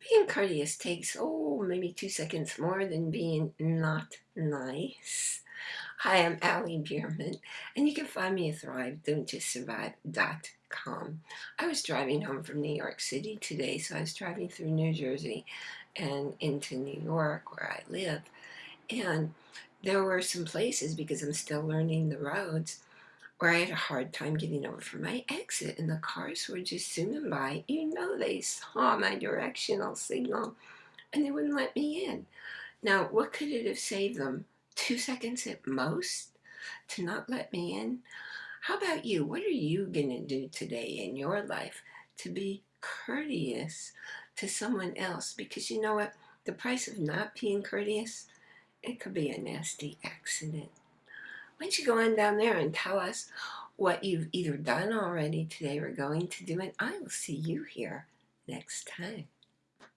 Being courteous takes, oh, maybe two seconds more than being not nice. Hi, I'm Allie Bierman, and you can find me at thrive.don'tjustsurvive.com. I was driving home from New York City today, so I was driving through New Jersey and into New York where I live, and there were some places, because I'm still learning the roads, where I had a hard time getting over from my exit and the cars were just zooming by. You know they saw my directional signal and they wouldn't let me in. Now, what could it have saved them? Two seconds at most to not let me in? How about you? What are you going to do today in your life to be courteous to someone else? Because you know what? The price of not being courteous, it could be a nasty accident why don't you go on down there and tell us what you've either done already today or going to do, and I will see you here next time.